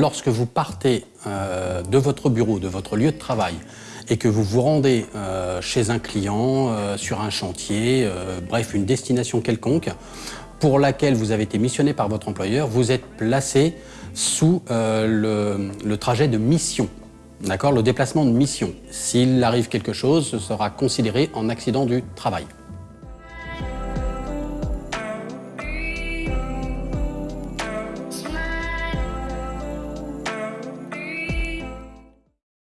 lorsque vous partez euh, de votre bureau, de votre lieu de travail, et que vous vous rendez euh, chez un client, euh, sur un chantier, bref, une destination quelconque, pour laquelle vous avez été missionné par votre employeur, vous êtes placé sous le, le trajet de mission. D'accord? Le déplacement de mission. S'il arrive quelque chose, ce sera considéré en accident du travail.